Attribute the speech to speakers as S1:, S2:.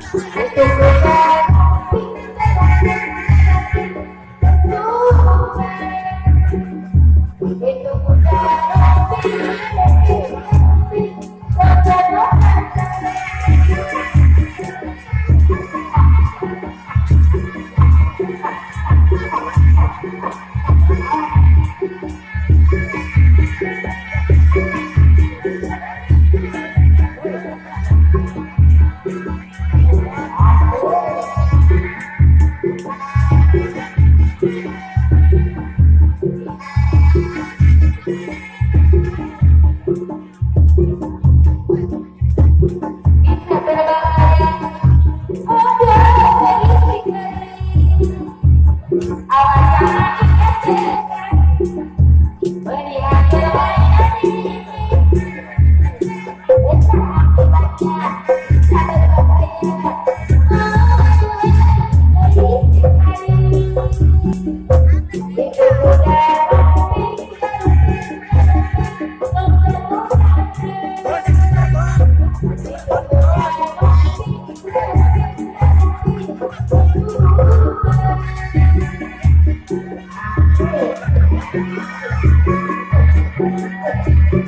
S1: 我走。Thank you.